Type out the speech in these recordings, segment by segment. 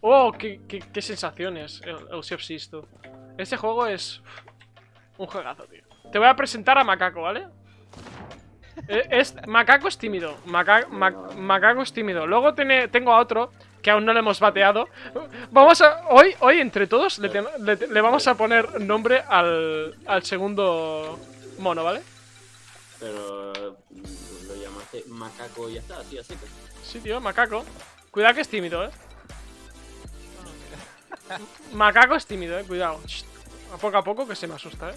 Oh, qué, qué, qué sensaciones, el, Thieves, tú. Este juego es un juegazo, tío. Te voy a presentar a Macaco, ¿vale? Eh, Es, Macaco es tímido. Maca- Ma- Macaco es tímido. Luego tiene- tengo a otro que aún no le hemos bateado. Vamos a. Hoy, hoy entre todos, le, ten- le- le vamos a poner nombre al, al segundo mono, ¿vale? Pero mm, lo llamaste macaco y ya está, así, así. Sí, tío, macaco. Cuidado que es tímido, eh. Macaco es tímido, eh. Cuidado. A poco a poco que se me asusta, eh.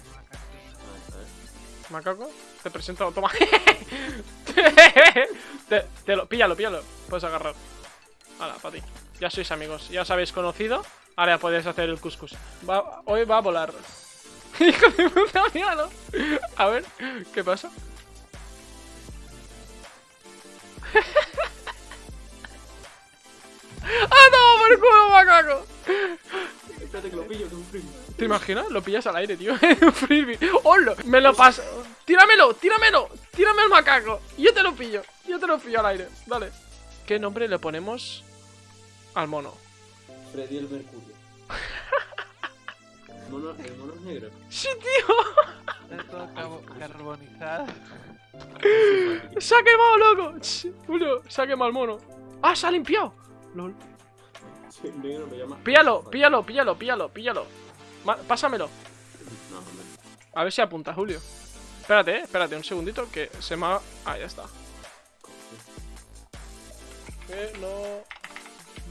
Macaco, te presento. Toma. te, te lo, píllalo, píllalo. Puedes agarrar. Hala, para ti. Ya sois amigos. Ya os habéis conocido. Ahora ya podéis hacer el couscous. Va- hoy va a volar. Hijo de puta, míralo. A ver, ¿qué pasa? ¡Ah, no! ¡Por culo, ¿Te imaginas? Lo pillas al aire, tío. Un frisbee. ¡Hola! Me lo paso. ¡Tíramelo! ¡Tíramelo! ¡Tírame el macaco! Yo te lo pillo. Yo te lo pillo al aire. Dale. ¿Qué nombre le ponemos al mono? Freddy el Mercurio. Mono, el mono es negro. ¡Sí, tío! Está todo carbonizado. ¡Se ha quemado, loco! Julio, se ha quemado el mono. ¡Ah, se ha limpiado! LOL. Sí, negro me llama. Píllalo, píllalo, píllalo, píllalo, píllalo. Pásamelo. A ver si apunta, Julio. Espérate, eh, espérate un segundito que se me ha... Ah, ya está. ¿Qué no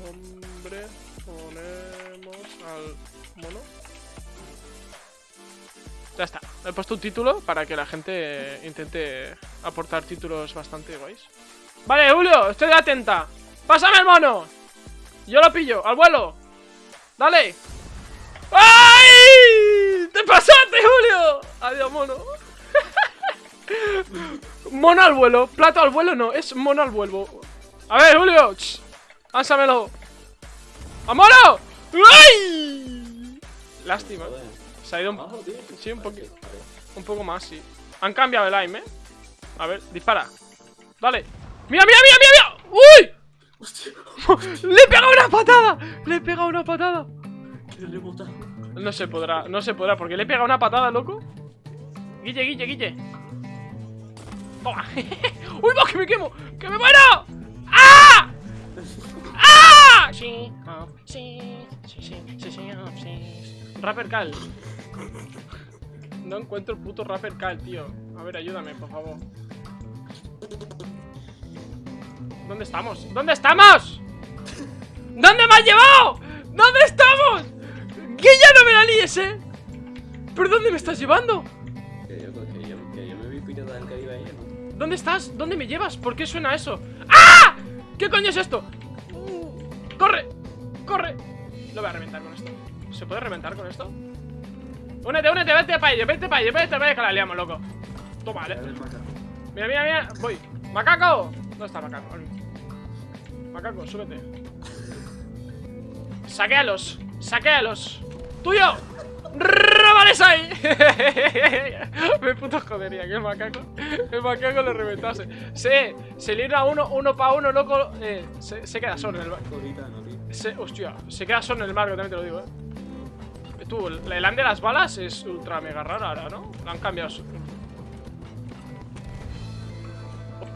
nombre ponemos al mono? Ya está. He puesto un título para que la gente intente aportar títulos bastante guays. Vale, Julio, estoy atenta. ¡Pásame el mono! Yo lo pillo, al vuelo. ¡Dale! ¡Ay! ¡Te pasaste, Julio! Adiós, mono. mono al vuelo. Plato al vuelo no, es mono al vuelo. A ver, Julio. ch, Lánzamelo. ¡A mono! ¡Ay! Lástima. Se ha ido un, sí, un poquito. Un poco más, sí. Han cambiado el aim, ¿eh? A ver, dispara. Dale. ¡Mira, mira, mira, mira! mira! ¡Uy! ¡Le he pegado una patada! ¡Le he pegado una patada! No se podrá, no se podrá, porque le he pegado una patada, loco. Guille, Guille, Guille. Toma. ¡Uy, va, que me quemo! ¡Que me muero! ¡Ah! ¡Ah! Sí, oh, sí, sí, sí, oh, sí. Rapper Cal. No encuentro el puto Rapper Cal, tío. A ver, ayúdame, por favor. ¿Dónde estamos? ¿Dónde estamos? ¿Dónde me has llevado? Eh! ¿Pero dónde me estás llevando? Que yo, que yo, que yo me vi ¿no? ¿Dónde estás? ¿Dónde me llevas? ¿Por qué suena eso? ¡Ah! ¿Qué coño es esto? ¡Corre! ¡Corre! Lo voy a reventar con esto. ¿Se puede reventar con esto? Únete, únete, vete para allá, vete para allá, vete para allá que la liamos, loco. Toma, vale. Macaco. Mira, mira, mira. Voy. ¡Macaco! ¿Dónde está Macaco? Macaco, súbete. Saquéalos. Saquéalos. ¡Tuyo! ¡Róbales ahí! Me puto jodería que el macaco. El macaco lo reventase. Se, se libra uno, uno para uno, loco. Eh, se, se queda solo en el barco. Se, hostia, se queda solo en el barco, también te lo digo, eh. Tú, el, el land de las balas es ultra mega raro ahora, ¿no? Lo han cambiado.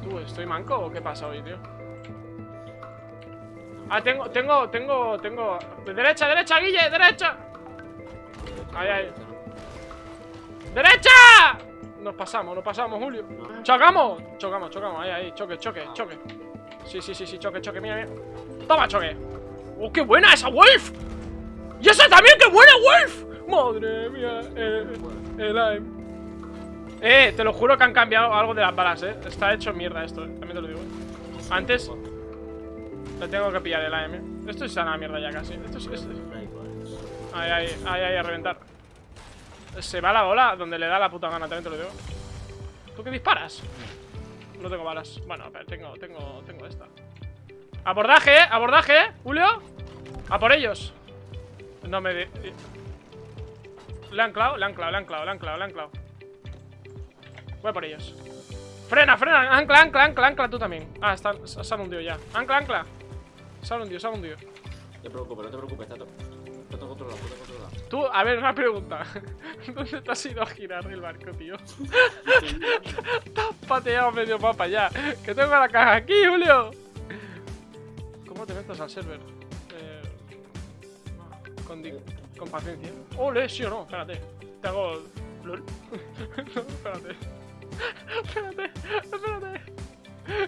Tú, ¿estoy manco o qué pasa hoy, tío? Ah, tengo, tengo, tengo, tengo. Derecha, derecha, Guille, derecha. Ahí, ahí. ¡Derecha! Nos pasamos, nos pasamos, Julio. ¡Chocamos! Chocamos, chocamos, ahí, ahí, choque, choque, choque. Sí, sí, sí, sí, choque, choque, mira, mira. Toma, choque. ¡Oh, qué buena esa Wolf! ¡Y esa también, qué buena Wolf! Madre mía, eh, el aim. Eh, te lo juro que han cambiado algo de las balas, eh. Está hecho mierda esto, eh. también te lo digo. eh. Antes le tengo que pillar el AM. eh. Esto es una mierda ya casi. Esto es, es- Da igual. Ahí, ahí, ahí, ahí, a reventar. Se va la bola donde le da la puta gana, también te lo digo. ¿Tú qué disparas? No tengo balas. Bueno, pero tengo, tengo, tengo esta. Abordaje, abordaje, Julio. A por ellos. No me... Le han clavado, le han clavado, le han clavado, le han clavado, le han clavado. Voy a por ellos. Frena, frena, ancla, ancla, ancla, ancla tú también. Ah, están, se han hundido ya. Ancla, ancla. Se han hundido, se han hundido. te preocupes, no te preocupes, está A ver, una pregunta. ¿Dónde te has ido a girar el barco, tío? Te has pateado medio mapa ya. Que tengo la caja aquí, Julio. ¿Cómo te metes al server? Eh, con, paciencia. Ole, sí o no, espérate. Te hago. No, espérate. espérate, espérate.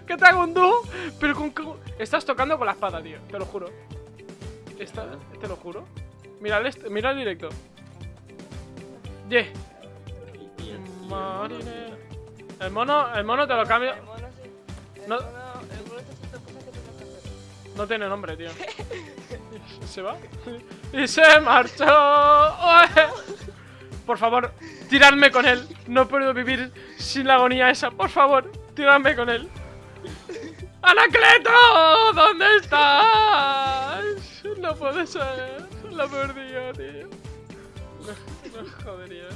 Que te hago un dúo, pero con. Estás tocando con la espada, tío. Te lo juro. Está- te lo juro. Mira el, est- mira el directo. Yeah. El- mono, Marine. El mono, el mono te lo cambio. El mono sí. El No. mono, el mono está haciendo cosas que tengo que hacer. No tiene nombre, tío. ¿Se va? Y se marchó. Por favor, tiradme con él. No puedo vivir sin la agonía esa. Por favor, tiradme con él. ¡Anacleto! ¿Dónde estás? No puede ser. Lo he perdido, tío. No, no jodería.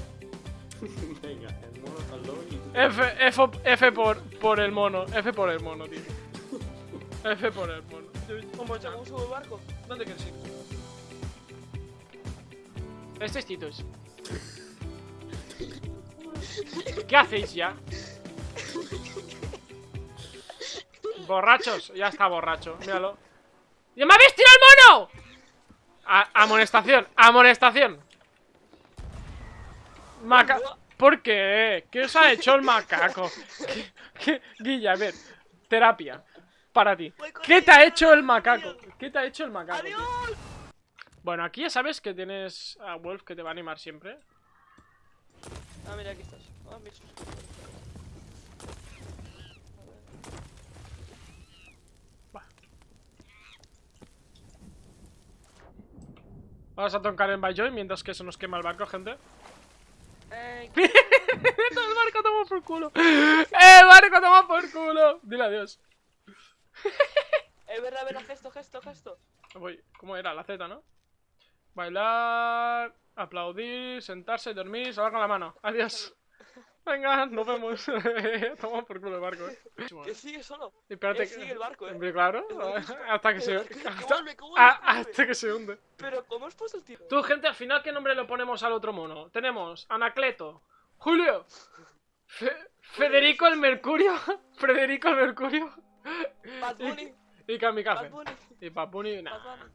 Venga, el mono saltó y. F, F, F por, por el mono. F por el mono, tío. F por el mono. ¿Cómo subo el barco? ¿Dónde quieres ir? Estos titos. ¿Qué hacéis ya? Borrachos, ya está borracho, míralo. ¡Ya me habéis tirado el mono! A- amonestación, amonestación. Maca... ¿Por qué? ¿Qué os ha hecho el macaco? ¿Qué, qué- Guilla, a ver, terapia. Para ti. ¿Qué te ha hecho el macaco? ¿Qué te ha hecho el macaco? Bueno, aquí ya sabes que tienes a Wolf que te va a animar siempre. Ah, mira, aquí estás. Ah, mira. Vamos a tocar en Bayjoy mientras que se nos quema el barco, gente. Eh, el barco toma por culo. El barco toma por culo. Dile adiós. es verdad, verdad, gesto, gesto, gesto. Voy. ¿Cómo era? La Z, ¿no? Bailar, aplaudir, sentarse, dormir, salvar con la mano. Adiós. Venga, nos vemos. toma por culo el barco, eh. Que sigue solo. Espérate Eh, sigue el barco, eh. Hombre, claro. Barco. Hasta que se. Hasta, vuelve, que vuelve, ah, hasta que se hunde. Pero, ¿cómo has puesto el tiro? Tú, gente, al final, ¿qué nombre le ponemos al otro mono? Tenemos Anacleto, Julio, Fe- Federico el Mercurio, Federico el Mercurio Bad Bunny. y Kamikaze. Bad Bunny. Y nah. Bad Bunny.